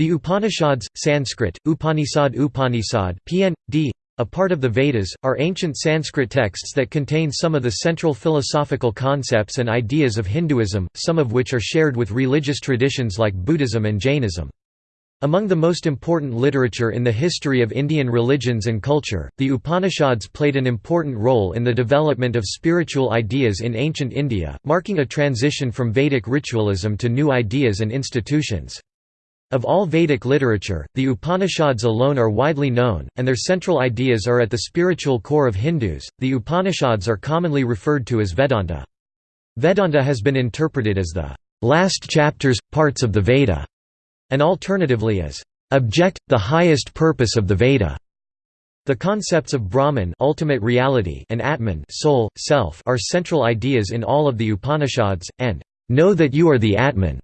The Upanishads, Sanskrit, Upanishad Upanishad PND, a part of the Vedas, are ancient Sanskrit texts that contain some of the central philosophical concepts and ideas of Hinduism, some of which are shared with religious traditions like Buddhism and Jainism. Among the most important literature in the history of Indian religions and culture, the Upanishads played an important role in the development of spiritual ideas in ancient India, marking a transition from Vedic ritualism to new ideas and institutions. Of all Vedic literature, the Upanishads alone are widely known, and their central ideas are at the spiritual core of Hindus. The Upanishads are commonly referred to as Vedanta. Vedanta has been interpreted as the last chapters, parts of the Veda, and alternatively as object, the highest purpose of the Veda. The concepts of Brahman ultimate reality and Atman soul, self are central ideas in all of the Upanishads, and know that you are the Atman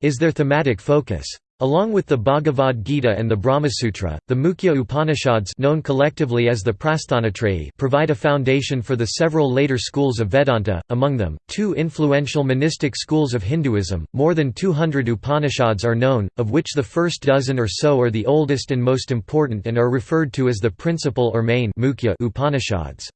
is their thematic focus. Along with the Bhagavad Gita and the Brahmasutra, the Mukhya Upanishads known collectively as the provide a foundation for the several later schools of Vedanta, among them, two influential monistic schools of Hinduism. More than 200 Upanishads are known, of which the first dozen or so are the oldest and most important and are referred to as the principal or main Mukhya Upanishads.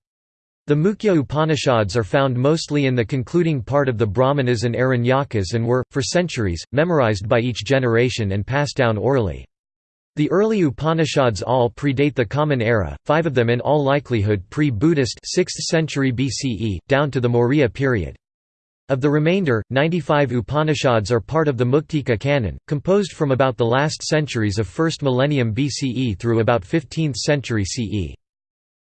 The Mukhya Upanishads are found mostly in the concluding part of the Brahmanas and Aranyakas and were, for centuries, memorized by each generation and passed down orally. The early Upanishads all predate the Common Era, five of them in all likelihood pre-Buddhist 6th century BCE, down to the Maurya period. Of the remainder, 95 Upanishads are part of the Muktika canon, composed from about the last centuries of 1st millennium BCE through about 15th century CE.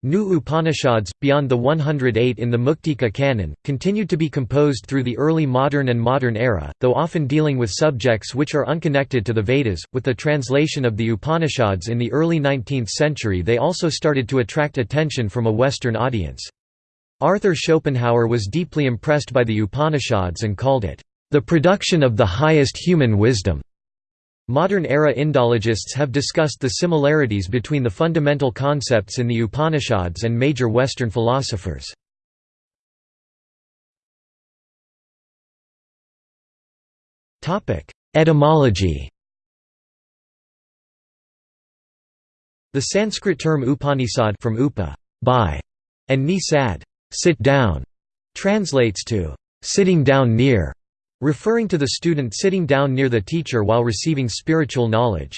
New Upanishads, beyond the 108 in the Muktika canon, continued to be composed through the early modern and modern era, though often dealing with subjects which are unconnected to the Vedas. With the translation of the Upanishads in the early 19th century, they also started to attract attention from a Western audience. Arthur Schopenhauer was deeply impressed by the Upanishads and called it, the production of the highest human wisdom. Modern-era Indologists have discussed the similarities between the fundamental concepts in the Upanishads and major Western philosophers. Etymology The Sanskrit term Upanishad from upa by, and nisad sit down, translates to sitting down near, referring to the student sitting down near the teacher while receiving spiritual knowledge.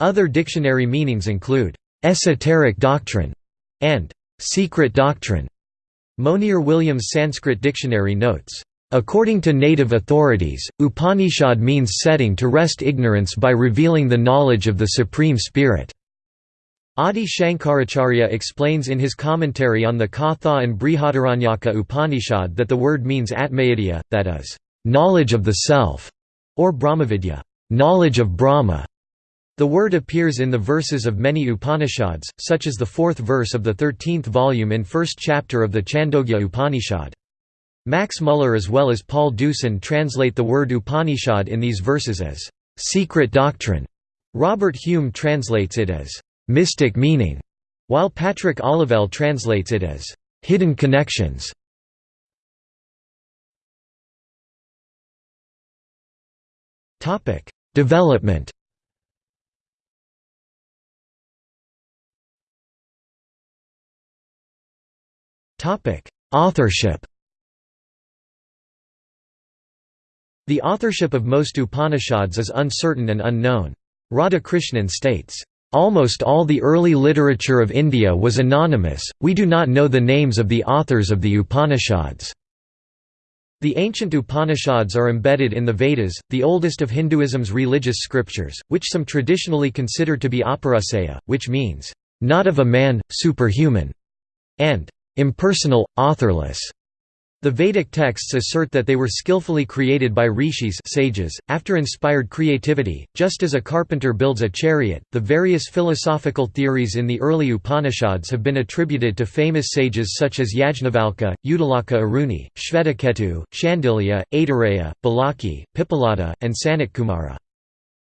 Other dictionary meanings include, "...esoteric doctrine", and "...secret doctrine". Monier-Williams Sanskrit Dictionary notes, According to native authorities, Upanishad means setting to rest ignorance by revealing the knowledge of the Supreme Spirit. Adi Shankaracharya explains in his commentary on the Katha and Brihadaranyaka Upanishad that the word means atmavidya, that is, knowledge of the self, or Brahmavidya, knowledge of Brahma. The word appears in the verses of many Upanishads, such as the fourth verse of the thirteenth volume in first chapter of the Chandogya Upanishad. Max Muller as well as Paul Deussen translate the word Upanishad in these verses as secret doctrine. Robert Hume translates it as mystic meaning, while Patrick Olivelle translates it as hidden connections. Topic: Development. Topic: Authorship. The authorship of most Upanishads is uncertain and unknown. Radhakrishnan states, "...almost all the early literature of India was anonymous, we do not know the names of the authors of the Upanishads." The ancient Upanishads are embedded in the Vedas, the oldest of Hinduism's religious scriptures, which some traditionally consider to be apaurusheya, which means, "...not of a man, superhuman", and "...impersonal, authorless". The Vedic texts assert that they were skillfully created by rishis sages, after inspired creativity, just as a carpenter builds a chariot. The various philosophical theories in the early Upanishads have been attributed to famous sages such as Yajnavalkya, Uddalaka Aruni, Shvetaketu, Shandilya, Aitareya, Balaki, Pipalada, and Sanatkumara.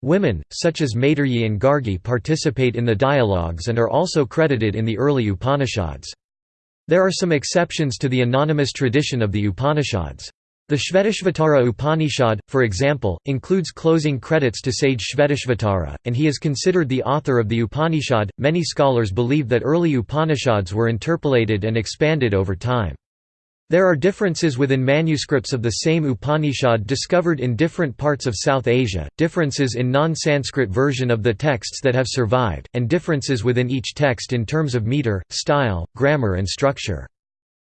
Women, such as Maitreyi and Gargi participate in the dialogues and are also credited in the early Upanishads. There are some exceptions to the anonymous tradition of the Upanishads. The Shvetashvatara Upanishad, for example, includes closing credits to sage Shvetashvatara, and he is considered the author of the Upanishad. Many scholars believe that early Upanishads were interpolated and expanded over time. There are differences within manuscripts of the same Upanishad discovered in different parts of South Asia, differences in non-Sanskrit version of the texts that have survived, and differences within each text in terms of meter, style, grammar and structure.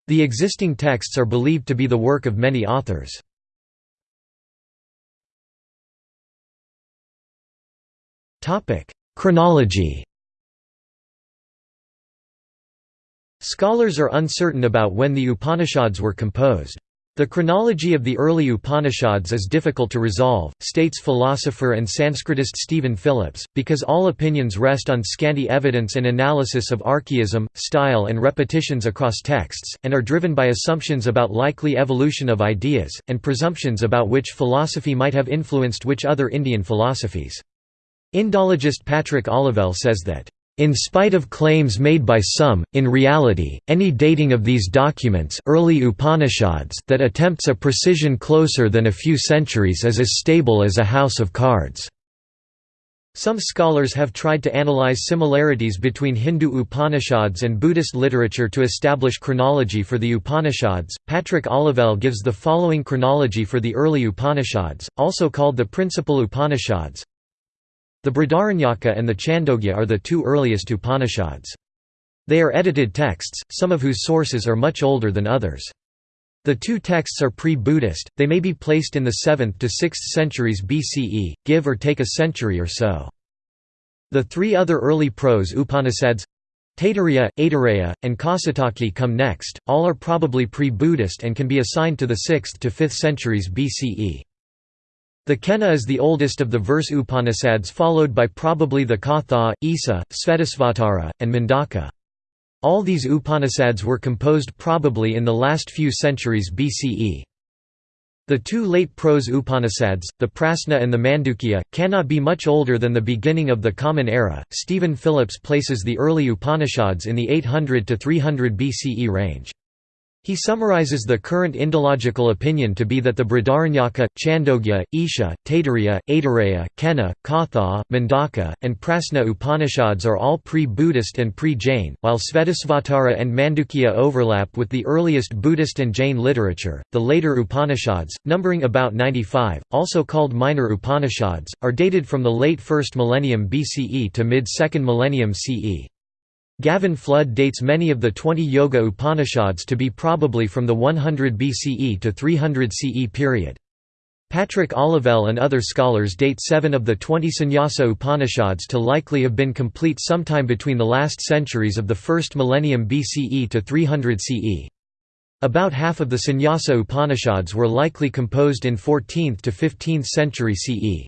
The existing texts are believed to be the work of many authors. Chronology Scholars are uncertain about when the Upanishads were composed. The chronology of the early Upanishads is difficult to resolve, states philosopher and Sanskritist Stephen Phillips, because all opinions rest on scanty evidence and analysis of archaism, style and repetitions across texts, and are driven by assumptions about likely evolution of ideas, and presumptions about which philosophy might have influenced which other Indian philosophies. Indologist Patrick Olivelle says that in spite of claims made by some, in reality, any dating of these documents early Upanishads that attempts a precision closer than a few centuries is as stable as a house of cards. Some scholars have tried to analyze similarities between Hindu Upanishads and Buddhist literature to establish chronology for the Upanishads. Patrick Olivelle gives the following chronology for the early Upanishads, also called the principal Upanishads the Brihadaranyaka and the Chandogya are the two earliest Upanishads. They are edited texts, some of whose sources are much older than others. The two texts are pre-Buddhist, they may be placed in the 7th to 6th centuries BCE, give or take a century or so. The three other early prose Upanishads Taittiriya, Aitareya, and Kaushitaki come next, all are probably pre-Buddhist and can be assigned to the 6th to 5th centuries BCE. The Kena is the oldest of the verse Upanishads followed by probably the Katha, Isa, Svetasvatara, and Mundaka. All these Upanishads were composed probably in the last few centuries BCE. The two late prose Upanishads, the Prasna and the Mandukya, cannot be much older than the beginning of the Common Era. Stephen Phillips places the early Upanishads in the 800 to 300 BCE range. He summarizes the current Indological opinion to be that the Brihadaranyaka, Chandogya, Isha, Taittiriya, Aitareya, Kena, Katha, Mundaka, and Prasna Upanishads are all pre-Buddhist and pre-Jain, while Svetasvatara and Mandukya overlap with the earliest Buddhist and Jain literature. The later Upanishads, numbering about 95, also called minor Upanishads, are dated from the late 1st millennium BCE to mid-2nd millennium CE. Gavin Flood dates many of the 20 Yoga Upanishads to be probably from the 100 BCE to 300 CE period. Patrick Olivelle and other scholars date seven of the 20 Sannyasa Upanishads to likely have been complete sometime between the last centuries of the first millennium BCE to 300 CE. About half of the Sannyasa Upanishads were likely composed in 14th to 15th century CE.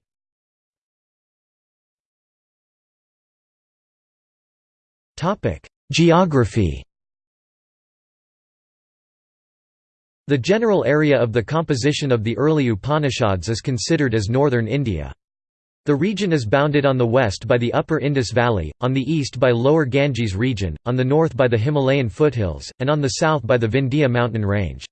Geography The general area of the composition of the early Upanishads is considered as northern India. The region is bounded on the west by the upper Indus Valley, on the east by lower Ganges region, on the north by the Himalayan foothills, and on the south by the Vindhya mountain range.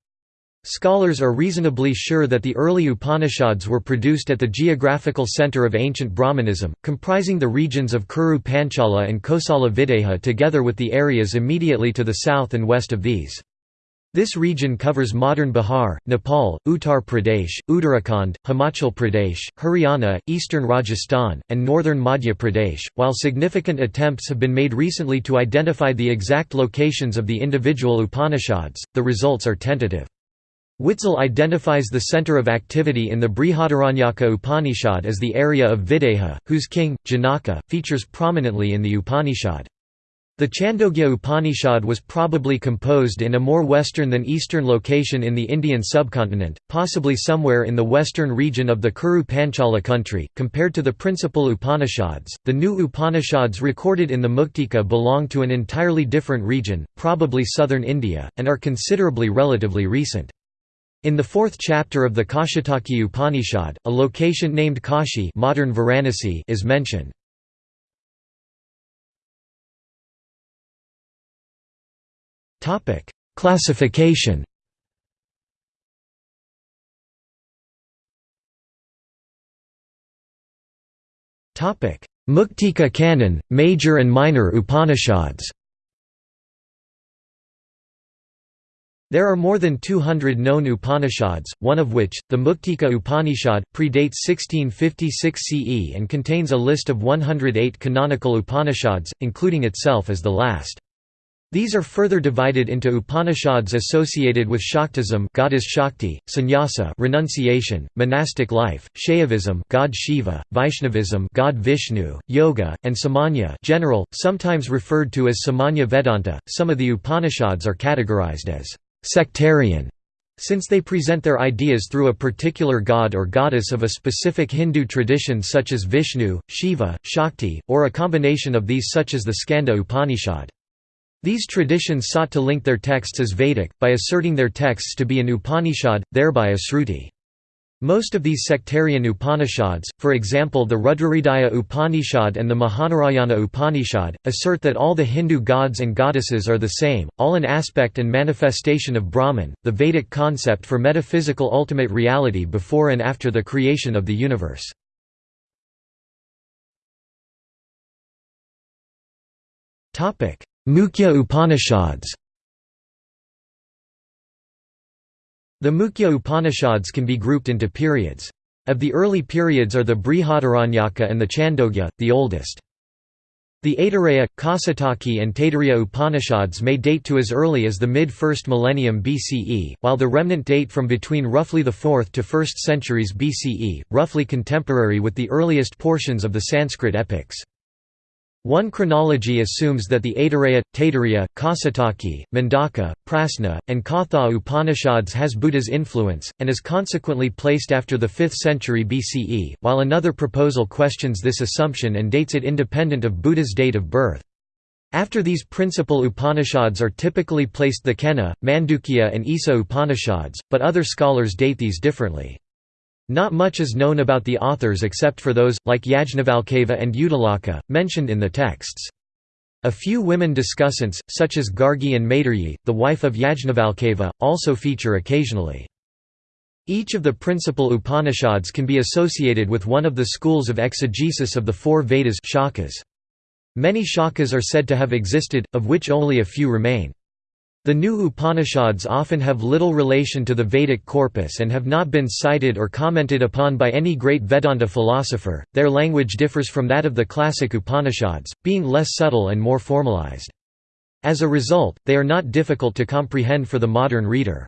Scholars are reasonably sure that the early Upanishads were produced at the geographical center of ancient Brahmanism, comprising the regions of Kuru Panchala and Kosala Videha together with the areas immediately to the south and west of these. This region covers modern Bihar, Nepal, Uttar Pradesh, Uttarakhand, Himachal Pradesh, Haryana, eastern Rajasthan, and northern Madhya Pradesh. While significant attempts have been made recently to identify the exact locations of the individual Upanishads, the results are tentative. Witzel identifies the center of activity in the Brihadaranyaka Upanishad as the area of Videha, whose king, Janaka, features prominently in the Upanishad. The Chandogya Upanishad was probably composed in a more western than eastern location in the Indian subcontinent, possibly somewhere in the western region of the Kuru Panchala country. Compared to the principal Upanishads, the new Upanishads recorded in the Muktika belong to an entirely different region, probably southern India, and are considerably relatively recent. In the fourth chapter of the Kaushitaki Upanishad, a location named Kashi modern Varanasi is mentioned. Classification Muktika Canon, Major and Minor Upanishads There are more than 200 known Upanishads, one of which, the Muktika Upanishad, predates 1656 CE and contains a list of 108 canonical Upanishads, including itself as the last. These are further divided into Upanishads associated with Shaktism goddess Shakti, sannyasa renunciation, monastic life, Shaivism god Shiva, Vaishnavism god Vishnu, yoga, and Samanya general, sometimes referred to as Samanya Vedanta. Some of the Upanishads are categorized as sectarian since they present their ideas through a particular god or goddess of a specific Hindu tradition such as Vishnu, Shiva, Shakti, or a combination of these such as the Skanda Upanishad. These traditions sought to link their texts as Vedic, by asserting their texts to be an Upanishad, thereby a Sruti. Most of these sectarian Upanishads, for example the Rudrahridaya Upanishad and the Mahanarayana Upanishad, assert that all the Hindu gods and goddesses are the same, all an aspect and manifestation of Brahman, the Vedic concept for metaphysical ultimate reality before and after the creation of the universe. Mukhya Upanishads The Mukhya Upanishads can be grouped into periods. Of the early periods are the Brihadaranyaka and the Chandogya, the oldest. The Aitareya, Kaushitaki and Taittiriya Upanishads may date to as early as the mid-1st millennium BCE, while the remnant date from between roughly the 4th to 1st centuries BCE, roughly contemporary with the earliest portions of the Sanskrit epics. One chronology assumes that the Aitareya, Taittiriya, Kaushitaki, Mundaka, Prasna, and Katha Upanishads has Buddha's influence, and is consequently placed after the 5th century BCE, while another proposal questions this assumption and dates it independent of Buddha's date of birth. After these principal Upanishads are typically placed the Kena, Mandukya and Isa Upanishads, but other scholars date these differently. Not much is known about the authors except for those, like Yajnavalkya and Uddalaka, mentioned in the texts. A few women discussants, such as Gargi and Maitreyi, the wife of Yajnavalkya, also feature occasionally. Each of the principal Upanishads can be associated with one of the schools of exegesis of the four Vedas shakas. Many shakas are said to have existed, of which only a few remain. The new Upanishads often have little relation to the Vedic corpus and have not been cited or commented upon by any great Vedanta philosopher. Their language differs from that of the classic Upanishads, being less subtle and more formalized. As a result, they are not difficult to comprehend for the modern reader.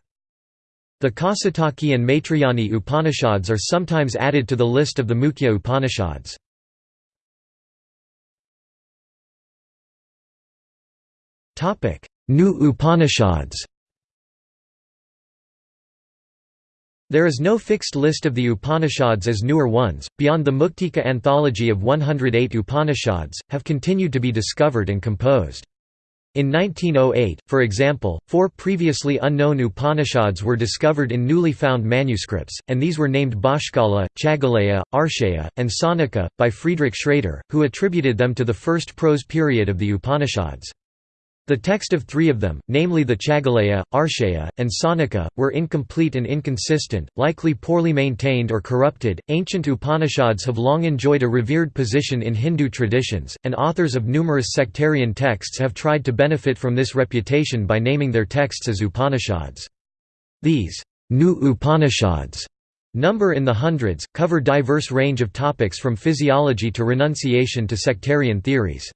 The Kaushitaki and Maitrayani Upanishads are sometimes added to the list of the Mukhya Upanishads. Topic: New Upanishads There is no fixed list of the Upanishads as newer ones, beyond the Muktika anthology of 108 Upanishads, have continued to be discovered and composed. In 1908, for example, four previously unknown Upanishads were discovered in newly found manuscripts, and these were named Bhaskala, Chagaleya, Arshaya, and Saunaka, by Friedrich Schrader, who attributed them to the first prose period of the Upanishads. The text of three of them, namely the Chagaleya, Arshaya, and Saunaka, were incomplete and inconsistent, likely poorly maintained or corrupted. Ancient Upanishads have long enjoyed a revered position in Hindu traditions, and authors of numerous sectarian texts have tried to benefit from this reputation by naming their texts as Upanishads. These new Upanishads number in the hundreds, cover diverse range of topics from physiology to renunciation to sectarian theories.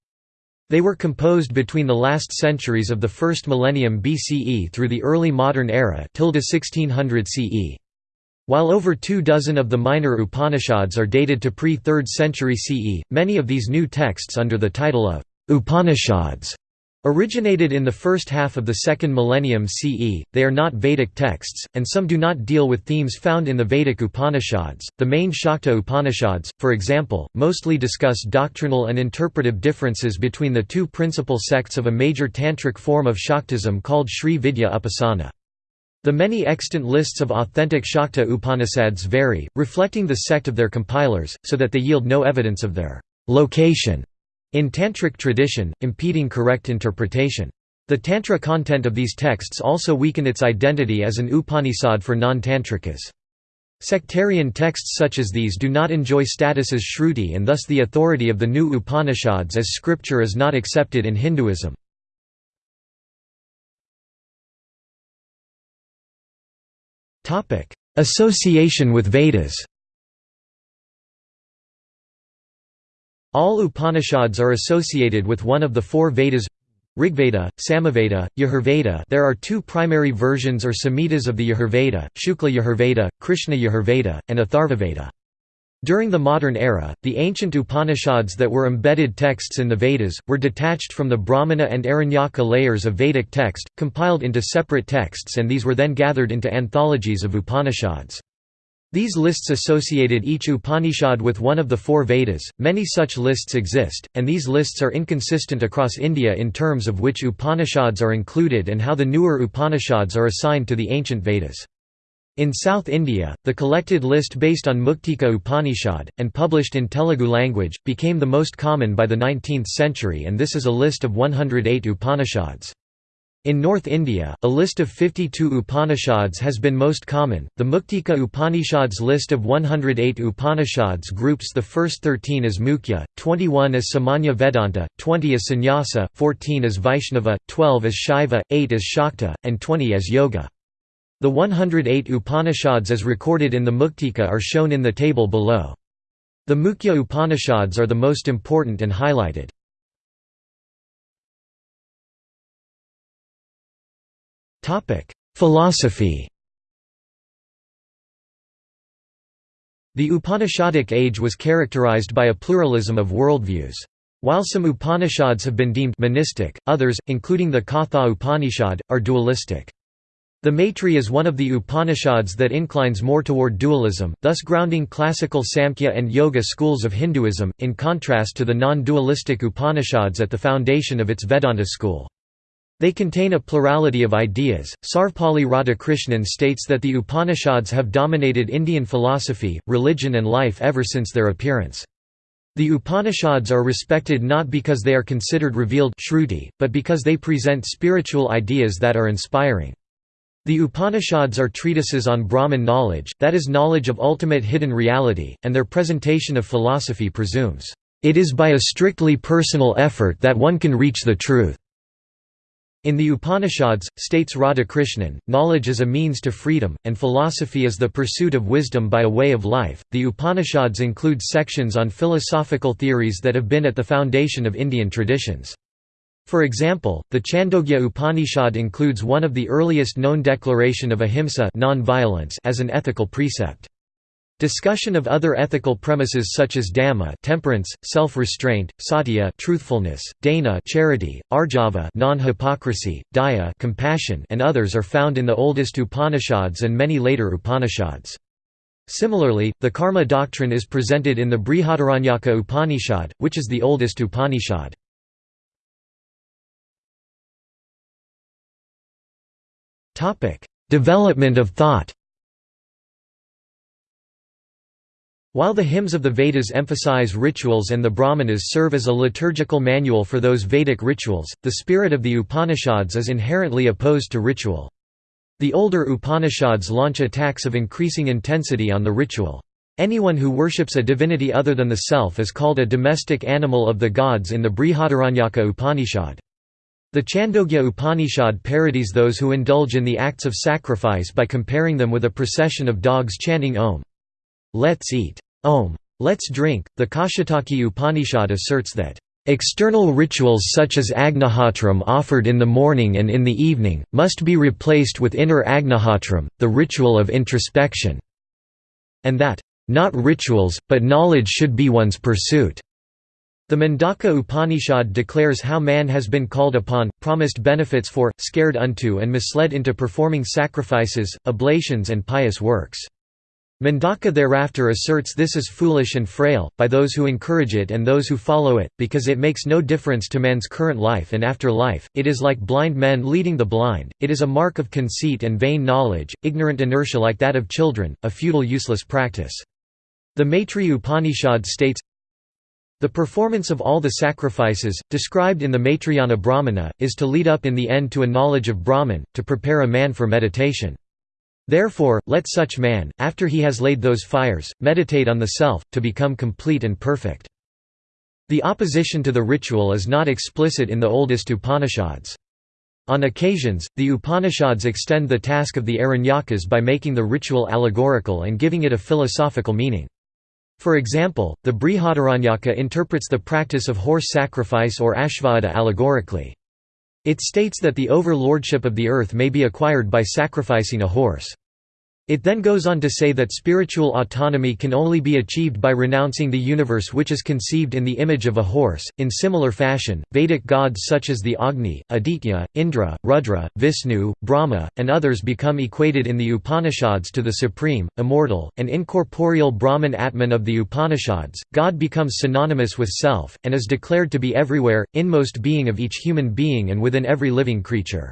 They were composed between the last centuries of the first millennium BCE through the early modern era 1600 CE. While over two dozen of the minor Upanishads are dated to pre-3rd century CE, many of these new texts under the title of Upanishads Originated in the first half of the second millennium CE, they are not Vedic texts, and some do not deal with themes found in the Vedic Upanishads. The main Shakta Upanishads, for example, mostly discuss doctrinal and interpretive differences between the two principal sects of a major tantric form of Shaktism called Sri Vidya Upasana. The many extant lists of authentic Shakta Upanishads vary, reflecting the sect of their compilers, so that they yield no evidence of their location in Tantric tradition, impeding correct interpretation. The Tantra content of these texts also weaken its identity as an Upanishad for non-Tantrikas. Sectarian texts such as these do not enjoy status as Shruti and thus the authority of the new Upanishads as scripture is not accepted in Hinduism. Association with Vedas All Upanishads are associated with one of the four Vedas Rigveda, Samaveda, Yajurveda there are two primary versions or samhitas of the Yajurveda, Shukla Yajurveda, Krishna Yajurveda, and Atharvaveda. During the modern era, the ancient Upanishads that were embedded texts in the Vedas, were detached from the Brahmana and Aranyaka layers of Vedic text, compiled into separate texts and these were then gathered into anthologies of Upanishads. These lists associated each Upanishad with one of the four Vedas. Many such lists exist, and these lists are inconsistent across India in terms of which Upanishads are included and how the newer Upanishads are assigned to the ancient Vedas. In South India, the collected list based on Muktika Upanishad, and published in Telugu language, became the most common by the 19th century and this is a list of 108 Upanishads. In North India, a list of 52 Upanishads has been most common. The Muktika Upanishads list of 108 Upanishads groups the first 13 as Mukhya, 21 as Samanya Vedanta, 20 as Sannyasa, 14 as Vaishnava, 12 as Shaiva, 8 as Shakta, and 20 as Yoga. The 108 Upanishads as recorded in the Muktika are shown in the table below. The Mukhya Upanishads are the most important and highlighted. Philosophy The Upanishadic age was characterized by a pluralism of worldviews. While some Upanishads have been deemed monistic, others, including the Katha Upanishad, are dualistic. The Maitri is one of the Upanishads that inclines more toward dualism, thus grounding classical Samkhya and Yoga schools of Hinduism, in contrast to the non-dualistic Upanishads at the foundation of its Vedanta school. They contain a plurality of ideas. Sarvepalli Radhakrishnan states that the Upanishads have dominated Indian philosophy, religion, and life ever since their appearance. The Upanishads are respected not because they are considered revealed shruti, but because they present spiritual ideas that are inspiring. The Upanishads are treatises on Brahman knowledge, that is knowledge of ultimate hidden reality, and their presentation of philosophy presumes, "...it is by a strictly personal effort that one can reach the truth." In the Upanishads, states Radhakrishnan, knowledge is a means to freedom, and philosophy is the pursuit of wisdom by a way of life. The Upanishads include sections on philosophical theories that have been at the foundation of Indian traditions. For example, the Chandogya Upanishad includes one of the earliest known declaration of ahimsa as an ethical precept. Discussion of other ethical premises such as dama temperance, self-restraint, satya truthfulness, dana charity, arjava non-hypocrisy, daya compassion and others are found in the oldest Upanishads and many later Upanishads. Similarly, the karma doctrine is presented in the Brihadaranyaka Upanishad, which is the oldest Upanishad. Development of thought While the hymns of the Vedas emphasize rituals and the Brahmanas serve as a liturgical manual for those Vedic rituals, the spirit of the Upanishads is inherently opposed to ritual. The older Upanishads launch attacks of increasing intensity on the ritual. Anyone who worships a divinity other than the self is called a domestic animal of the gods in the Brihadaranyaka Upanishad. The Chandogya Upanishad parodies those who indulge in the acts of sacrifice by comparing them with a procession of dogs chanting Om. Let's eat. Om. Let's drink. The Kaushitaki Upanishad asserts that External rituals such as Agnihotram offered in the morning and in the evening, must be replaced with inner Agnihotram, the ritual of introspection", and that, "...not rituals, but knowledge should be one's pursuit." The Mundaka Upanishad declares how man has been called upon, promised benefits for, scared unto and misled into performing sacrifices, oblations and pious works. Mundaka thereafter asserts this is foolish and frail, by those who encourage it and those who follow it, because it makes no difference to man's current life and after life, it is like blind men leading the blind, it is a mark of conceit and vain knowledge, ignorant inertia like that of children, a futile useless practice. The Maitri Upanishad states, the performance of all the sacrifices, described in the Maitrayana Brahmana, is to lead up in the end to a knowledge of Brahman, to prepare a man for meditation. Therefore, let such man, after he has laid those fires, meditate on the self, to become complete and perfect. The opposition to the ritual is not explicit in the oldest Upanishads. On occasions, the Upanishads extend the task of the Aranyakas by making the ritual allegorical and giving it a philosophical meaning. For example, the Brihadaranyaka interprets the practice of horse sacrifice or ashvamedha allegorically. It states that the overlordship of the earth may be acquired by sacrificing a horse. It then goes on to say that spiritual autonomy can only be achieved by renouncing the universe which is conceived in the image of a horse. In similar fashion, Vedic gods such as the Agni, Aditya, Indra, Rudra, Vishnu, Brahma, and others become equated in the Upanishads to the supreme, immortal, and incorporeal Brahman Atman of the Upanishads. God becomes synonymous with self, and is declared to be everywhere, inmost being of each human being and within every living creature.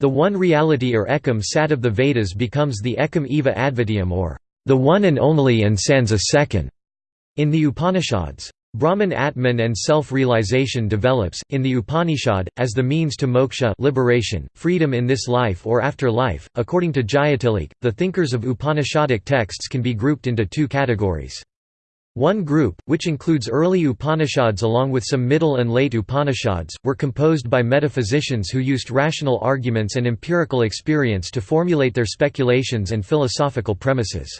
The one reality or ekam sat of the Vedas becomes the ekam eva advitiyam or the one and only and sans a second in the Upanishads. Brahman Atman and self-realization develops, in the Upanishad, as the means to moksha liberation, freedom in this life or after life. According to Jayatilleke, the thinkers of Upanishadic texts can be grouped into two categories. One group, which includes early Upanishads along with some middle and late Upanishads, were composed by metaphysicians who used rational arguments and empirical experience to formulate their speculations and philosophical premises.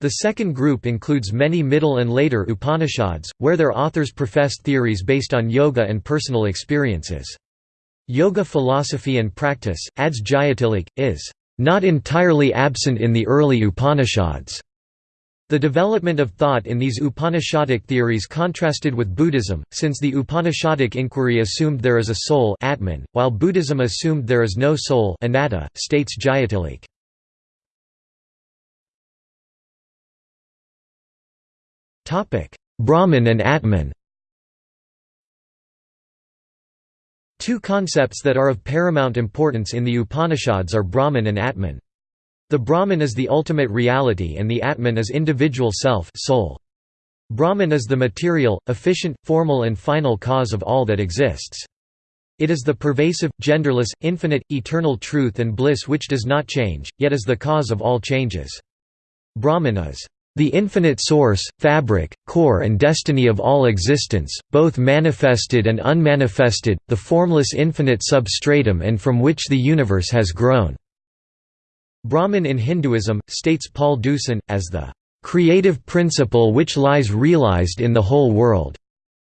The second group includes many middle and later Upanishads, where their authors professed theories based on yoga and personal experiences. Yoga philosophy and practice, adds Jayatilleke, is not entirely absent in the early Upanishads. The development of thought in these Upanishadic theories contrasted with Buddhism, since the Upanishadic inquiry assumed there is a soul Atman, while Buddhism assumed there is no soul anatta, states Jayatilleke. Brahman and Atman Two concepts that are of paramount importance in the Upanishads are Brahman and Atman. The Brahman is the ultimate reality and the Atman is individual self soul. Brahman is the material, efficient, formal and final cause of all that exists. It is the pervasive, genderless, infinite, eternal truth and bliss which does not change, yet is the cause of all changes. Brahman is the infinite source, fabric, core and destiny of all existence, both manifested and unmanifested, the formless infinite substratum and from which the universe has grown. Brahman in Hinduism, states Paul Deussen, as the creative principle which lies realized in the whole world.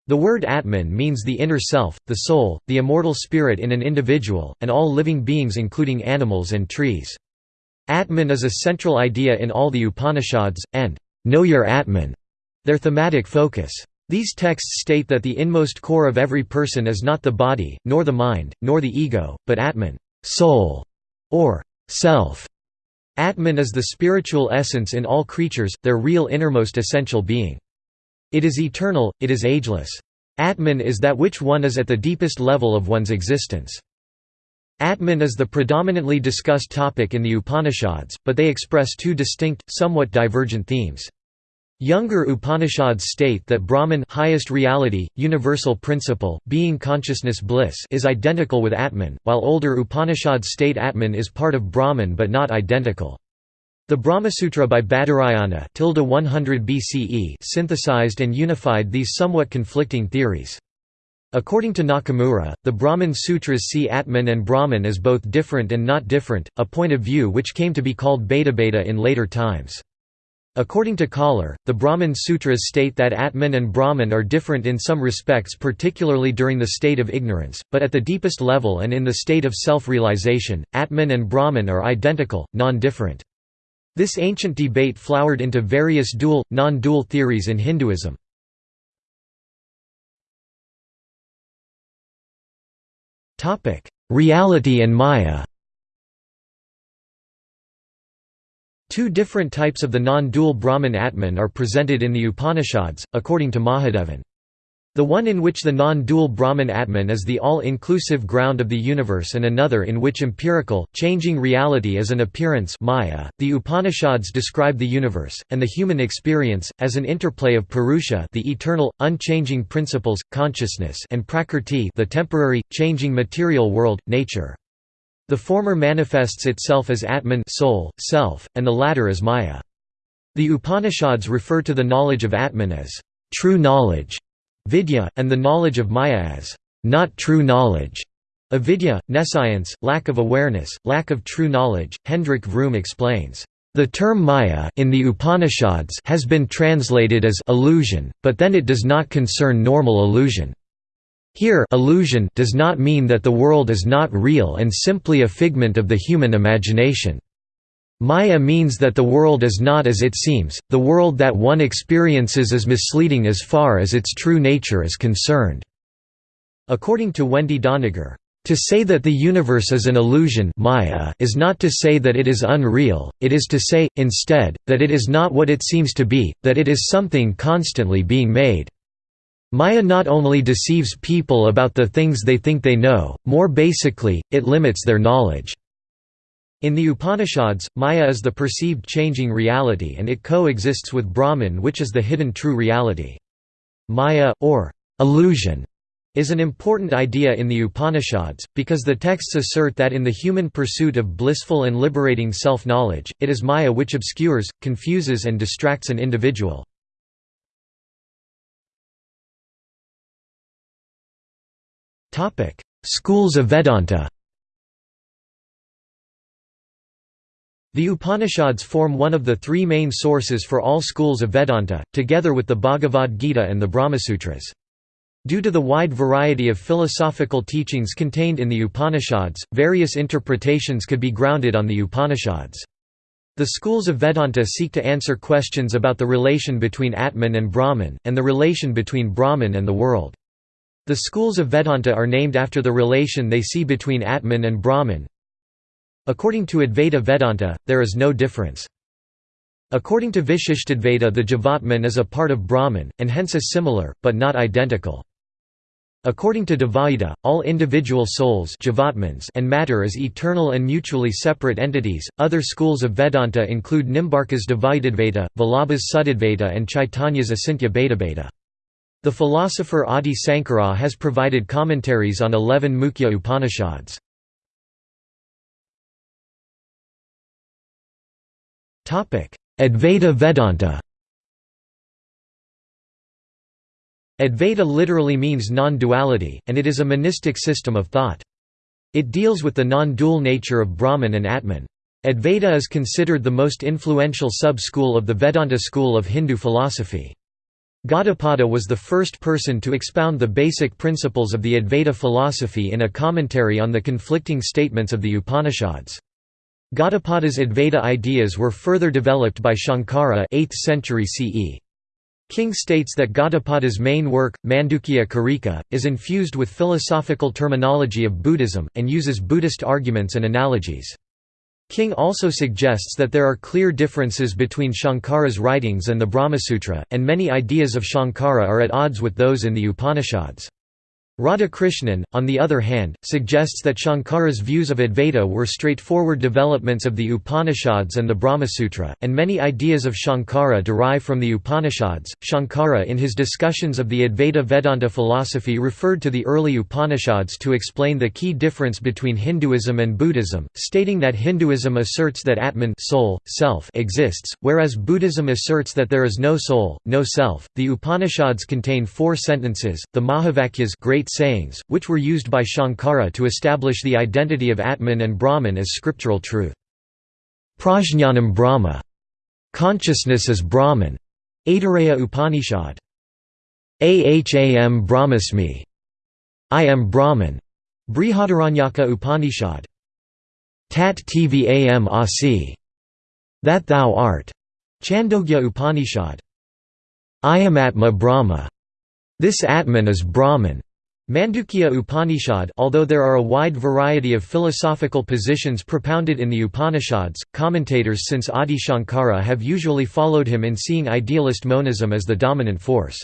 The word Atman means the inner self, the soul, the immortal spirit in an individual, and all living beings including animals and trees. Atman is a central idea in all the Upanishads, and know your Atman, their thematic focus. These texts state that the inmost core of every person is not the body, nor the mind, nor the ego, but Atman soul", or self. Atman is the spiritual essence in all creatures, their real innermost essential being. It is eternal, it is ageless. Atman is that which one is at the deepest level of one's existence. Atman is the predominantly discussed topic in the Upanishads, but they express two distinct, somewhat divergent themes. Younger Upanishads state that Brahman highest reality, universal principle, being consciousness bliss is identical with Atman, while older Upanishads state Atman is part of Brahman but not identical. The Brahmasutra by Badarayana 100 BCE synthesized and unified these somewhat conflicting theories. According to Nakamura, the Brahman Sutras see Atman and Brahman as both different and not different, a point of view which came to be called Bhedabheda in later times. According to Koller, the Brahman Sutras state that Atman and Brahman are different in some respects particularly during the state of ignorance, but at the deepest level and in the state of self-realization, Atman and Brahman are identical, non-different. This ancient debate flowered into various dual, non-dual theories in Hinduism. Reality and Maya Two different types of the non-dual Brahman Atman are presented in the Upanishads, according to Mahadevan. The one in which the non-dual Brahman Atman is the all-inclusive ground of the universe and another in which empirical, changing reality is an appearance maya. .The Upanishads describe the universe, and the human experience, as an interplay of Purusha the eternal, unchanging principles, consciousness and Prakrti the temporary, changing material world, nature. The former manifests itself as Atman soul, self, and the latter as Maya. The Upanishads refer to the knowledge of Atman as true knowledge, vidya, and the knowledge of Maya as not true knowledge. Avidya, nescience, lack of awareness, lack of true knowledge. Hendrik Vroom explains, the term Maya in the Upanishads has been translated as illusion, but then it does not concern normal illusion. Here illusion does not mean that the world is not real and simply a figment of the human imagination. Maya means that the world is not as it seems, the world that one experiences is misleading as far as its true nature is concerned. According to Wendy Doniger, to say that the universe is an illusion Maya is not to say that it is unreal, it is to say, instead, that it is not what it seems to be, that it is something constantly being made. Maya not only deceives people about the things they think they know, more basically, it limits their knowledge. In the Upanishads, Maya is the perceived changing reality and it coexists with Brahman which is the hidden true reality. Maya, or illusion, is an important idea in the Upanishads, because the texts assert that in the human pursuit of blissful and liberating self-knowledge, it is Maya which obscures, confuses and distracts an individual. Schools of Vedanta The Upanishads form one of the three main sources for all schools of Vedanta, together with the Bhagavad Gita and the Brahmasutras. Due to the wide variety of philosophical teachings contained in the Upanishads, various interpretations could be grounded on the Upanishads. The schools of Vedanta seek to answer questions about the relation between Atman and Brahman, and the relation between Brahman and the world. The schools of Vedanta are named after the relation they see between Atman and Brahman. According to Advaita Vedanta, there is no difference. According to Vishishtadvaita the Jivatman is a part of Brahman, and hence is similar, but not identical. According to Dvaita, all individual souls and matter is eternal and mutually separate entities. Other schools of Vedanta include Nimbarka's Dvaitadvaita, Vallabha's Suddhadvaita, and Chaitanya's Achintya Bhedabheda. The philosopher Adi Sankara has provided commentaries on eleven Mukhya Upanishads. Advaita Vedanta Advaita literally means non-duality, and it is a monistic system of thought. It deals with the non-dual nature of Brahman and Atman. Advaita is considered the most influential sub-school of the Vedanta school of Hindu philosophy. Gaudapada was the first person to expound the basic principles of the Advaita philosophy in a commentary on the conflicting statements of the Upanishads. Gaudapada's Advaita ideas were further developed by Shankara 8th century CE. King states that Gaudapada's main work, Mandukya Karika, is infused with philosophical terminology of Buddhism, and uses Buddhist arguments and analogies. King also suggests that there are clear differences between Shankara's writings and the Brahmasutra, and many ideas of Shankara are at odds with those in the Upanishads. Radhakrishnan, on the other hand, suggests that Shankara's views of Advaita were straightforward developments of the Upanishads and the Brahmasutra, and many ideas of Shankara derive from the Upanishads. Shankara, in his discussions of the Advaita Vedanta philosophy, referred to the early Upanishads to explain the key difference between Hinduism and Buddhism, stating that Hinduism asserts that Atman soul, self exists, whereas Buddhism asserts that there is no soul, no self. The Upanishads contain four sentences, the Mahavakyas great sayings, which were used by Shankara to establish the identity of Atman and Brahman as scriptural truth. Prajñanam Brahma. Consciousness is Brahman. Aitareya Upanishad. Aham Brahmasmi. I am Brahman. Brihadaranyaka Upanishad. Tat tvam asi. That thou art. Chandogya Upanishad. Ayam Atma Brahma. This Atman is Brahman. Mandukya Upanishad Although there are a wide variety of philosophical positions propounded in the Upanishads, commentators since Adi Shankara have usually followed him in seeing idealist monism as the dominant force.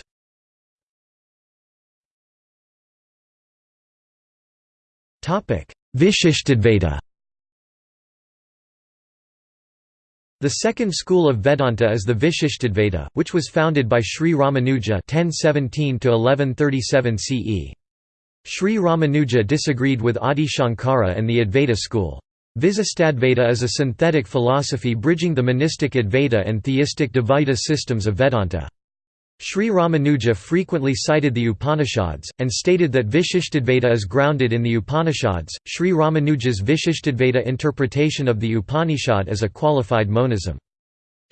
Vishishtadvaita The second school of Vedanta is the Vishishtadvaita, which was founded by Sri Ramanuja 1017 CE. Sri Ramanuja disagreed with Adi Shankara and the Advaita school. Visistadvaita is a synthetic philosophy bridging the monistic Advaita and theistic Dvaita systems of Vedanta. Sri Ramanuja frequently cited the Upanishads, and stated that Vishishtadvaita is grounded in the Upanishads. Sri Ramanuja's Vishishtadvaita interpretation of the Upanishad is a qualified monism.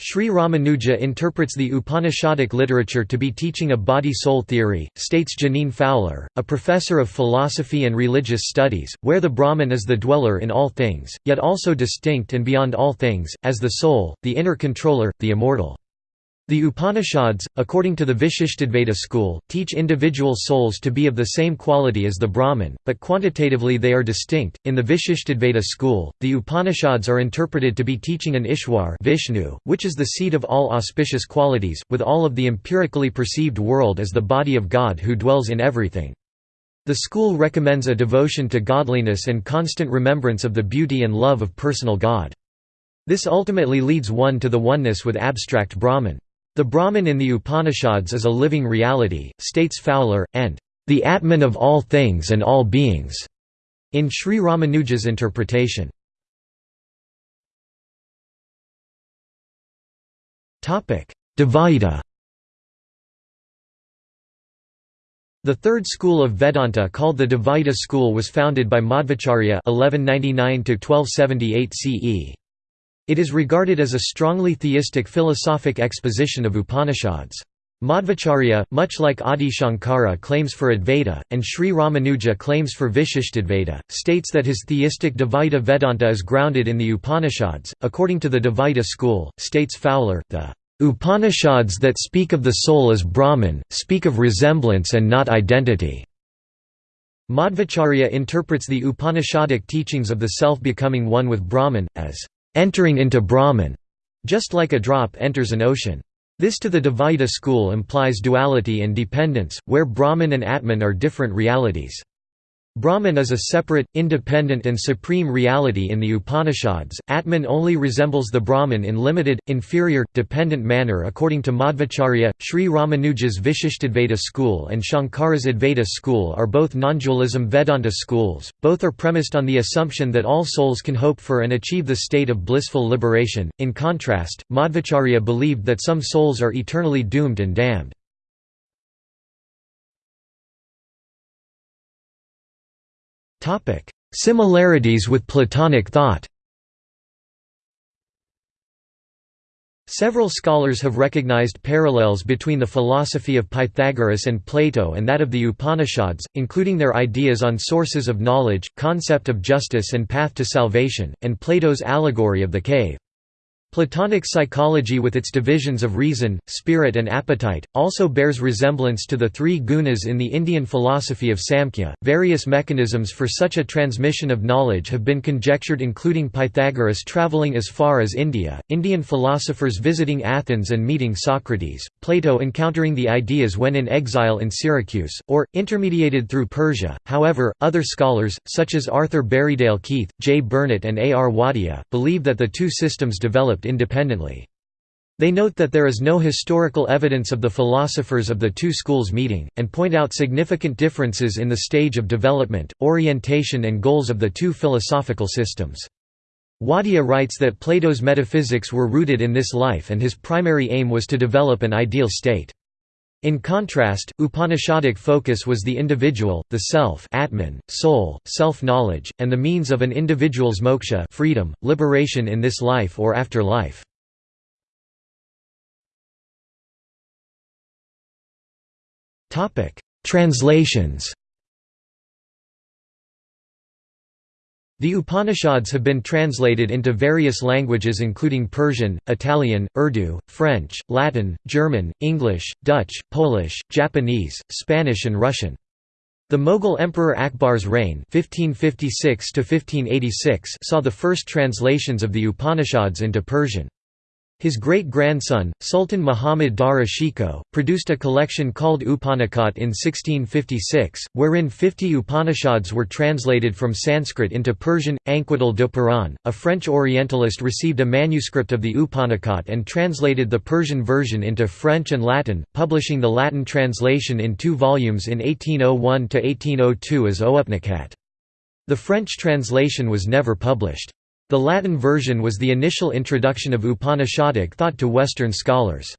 Sri Ramanuja interprets the Upanishadic literature to be teaching a body-soul theory, states Jeaneane Fowler, a professor of philosophy and religious studies, where the Brahman is the dweller in all things, yet also distinct and beyond all things, as the soul, the inner controller, the immortal. The Upanishads, according to the Vishishtadvaita school, teach individual souls to be of the same quality as the Brahman, but quantitatively they are distinct. In the Vishishtadvaita school, the Upanishads are interpreted to be teaching an Ishwar Vishnu, which is the seat of all auspicious qualities, with all of the empirically perceived world as the body of God who dwells in everything. The school recommends a devotion to godliness and constant remembrance of the beauty and love of personal God. This ultimately leads one to the oneness with abstract Brahman. The Brahman in the Upanishads is a living reality, states Fowler, and the Atman of all things and all beings, in Sri Ramanuja's interpretation. Dvaita The third school of Vedanta called the Dvaita school was founded by Madhvacharya 1199 CE. It is regarded as a strongly theistic philosophic exposition of Upanishads. Madhvacharya, much like Adi Shankara claims for Advaita, and Sri Ramanuja claims for Vishishtadvaita, states that his theistic Dvaita Vedanta is grounded in the Upanishads. According to the Dvaita school, states Fowler, the Upanishads that speak of the soul as Brahman, speak of resemblance and not identity. Madhvacharya interprets the Upanishadic teachings of the self becoming one with Brahman, as entering into Brahman, just like a drop enters an ocean. This to the Dvaita school implies duality and dependence, where Brahman and Atman are different realities. Brahman is a separate, independent and supreme reality in the Upanishads. Atman only resembles the Brahman in limited, inferior, dependent manner according to Madhvacharya. Sri Ramanuja's Vishishtadvaita school and Shankara's Advaita school are both non-dualism Vedanta schools. Both are premised on the assumption that all souls can hope for and achieve the state of blissful liberation. In contrast, Madhvacharya believed that some souls are eternally doomed and damned. Topic: Similarities with Platonic thought. Several scholars have recognized parallels between the philosophy of Pythagoras and Plato and that of the Upanishads, including their ideas on sources of knowledge, concept of justice and path to salvation, and Plato's allegory of the cave. Platonic psychology with its divisions of reason, spirit and appetite, also bears resemblance to the three gunas in the Indian philosophy of Samkhya. Various mechanisms for such a transmission of knowledge have been conjectured including Pythagoras traveling as far as India, Indian philosophers visiting Athens and meeting Socrates, Plato encountering the ideas when in exile in Syracuse, or, intermediated through Persia. However, other scholars, such as Arthur Berriedale Keith, J. Burnet and A. R. Wadia, believe that the two systems developed developed independently. They note that there is no historical evidence of the philosophers of the two schools meeting, and point out significant differences in the stage of development, orientation and goals of the two philosophical systems. Wadia writes that Plato's metaphysics were rooted in this life and his primary aim was to develop an ideal state. In contrast, Upanishadic focus was the individual, the self Atman, soul, self-knowledge, and the means of an individual's moksha freedom, liberation in this life or after life. Translations The Upanishads have been translated into various languages including Persian, Italian, Urdu, French, Latin, German, English, Dutch, Polish, Japanese, Spanish and Russian. The Mughal Emperor Akbar's reign 1556 saw the first translations of the Upanishads into Persian. His great-grandson, Sultan Muhammad Dara Shikoh, produced a collection called Upanakhat in 1656, wherein 50 Upanishads were translated from Sanskrit into Persian. Anquetil du Perron, a French Orientalist received a manuscript of the Upanakhat and translated the Persian version into French and Latin, publishing the Latin translation in two volumes in 1801–1802 as Oupnekhat. The French translation was never published. The Latin version was the initial introduction of Upanishadic thought to Western scholars.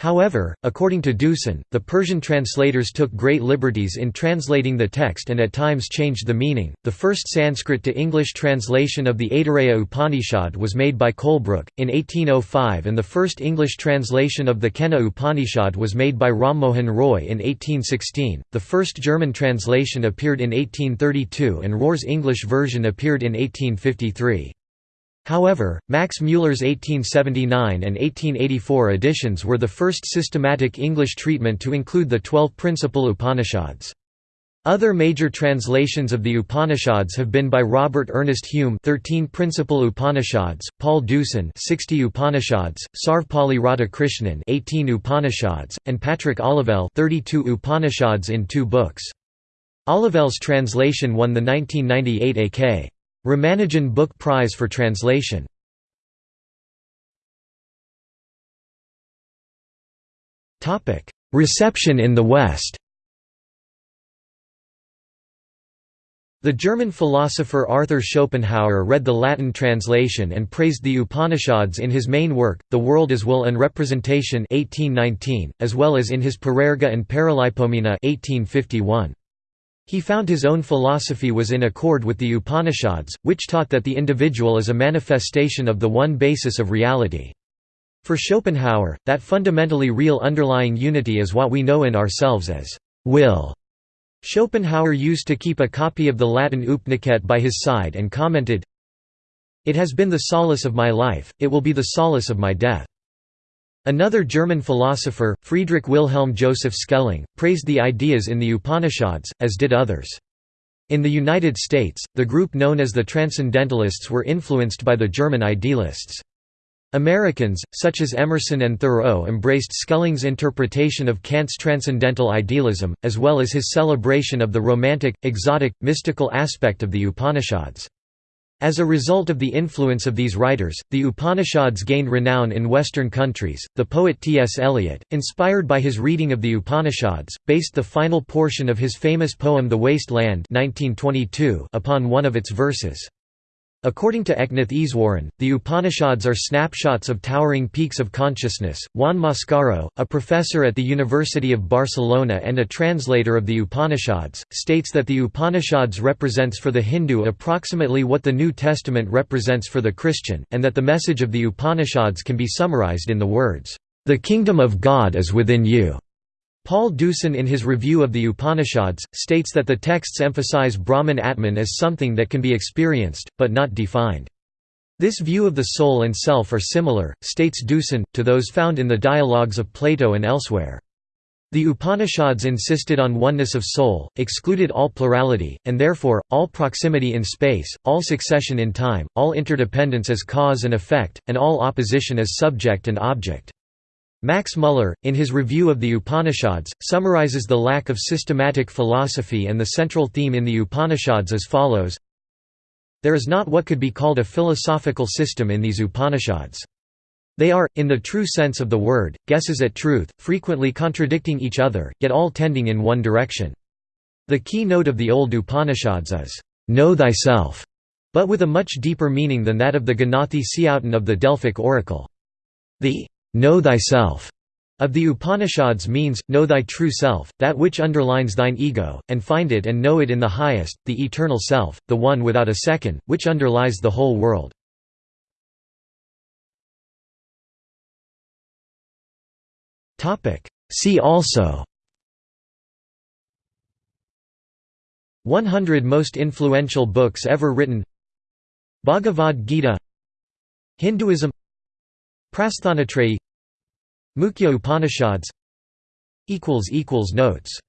However, according to Deussen, the Persian translators took great liberties in translating the text and at times changed the meaning. The first Sanskrit to English translation of the Aitareya Upanishad was made by Colebrooke, in 1805, and the first English translation of the Kena Upanishad was made by Rammohan Roy in 1816. The first German translation appeared in 1832, and Roer's English version appeared in 1853. However, Max Müller's 1879 and 1884 editions were the first systematic English treatment to include the twelve principal Upanishads. Other major translations of the Upanishads have been by Robert Ernest Hume 13 Principal Upanishads, Paul Deussen 60 Upanishads, Sarvepalli Radhakrishnan 18 Upanishads, and Patrick Olivelle 32 Upanishads in two books. Olivelle's translation won the 1998 A.K. Ramanujan Book Prize for Translation. Reception in the West. The German philosopher Arthur Schopenhauer read the Latin translation and praised the Upanishads in his main work, The World as Will and Representation 1819, as well as in his Parerga and Paralipomena 1851. He found his own philosophy was in accord with the Upanishads, which taught that the individual is a manifestation of the one basis of reality. For Schopenhauer, that fundamentally real underlying unity is what we know in ourselves as will. Schopenhauer used to keep a copy of the Latin Upanishad by his side and commented, It has been the solace of my life, it will be the solace of my death. Another German philosopher, Friedrich Wilhelm Joseph Schelling, praised the ideas in the Upanishads, as did others. In the United States, the group known as the Transcendentalists were influenced by the German idealists. Americans, such as Emerson and Thoreau embraced Schelling's interpretation of Kant's transcendental idealism, as well as his celebration of the romantic, exotic, mystical aspect of the Upanishads. As a result of the influence of these writers, the Upanishads gained renown in Western countries. The poet T.S. Eliot, inspired by his reading of the Upanishads, based the final portion of his famous poem The Waste Land 1922 upon one of its verses. According to Eknath Easwaran, the Upanishads are snapshots of towering peaks of consciousness. Juan Mascaro, a professor at the University of Barcelona and a translator of the Upanishads, states that the Upanishads represents for the Hindu approximately what the New Testament represents for the Christian, and that the message of the Upanishads can be summarized in the words, "The kingdom of God is within you." Paul Deussen in his review of the Upanishads, states that the texts emphasize Brahman Atman as something that can be experienced, but not defined. This view of the soul and self are similar, states Deussen, to those found in the dialogues of Plato and elsewhere. The Upanishads insisted on oneness of soul, excluded all plurality, and therefore, all proximity in space, all succession in time, all interdependence as cause and effect, and all opposition as subject and object. Max Muller, in his review of the Upanishads, summarizes the lack of systematic philosophy and the central theme in the Upanishads as follows There is not what could be called a philosophical system in these Upanishads. They are, in the true sense of the word, guesses at truth, frequently contradicting each other, yet all tending in one direction. The key note of the old Upanishads is, "'Know thyself' but with a much deeper meaning than that of the Gnothi Seauton of the Delphic oracle. The know thyself of the Upanishads means, know thy true self, that which underlines thine ego, and find it and know it in the highest, the eternal self, the one without a second, which underlies the whole world. See also 100 most influential books ever written Bhagavad Gita Hinduism Prasthanatrayi Mukhya Upanishads Notes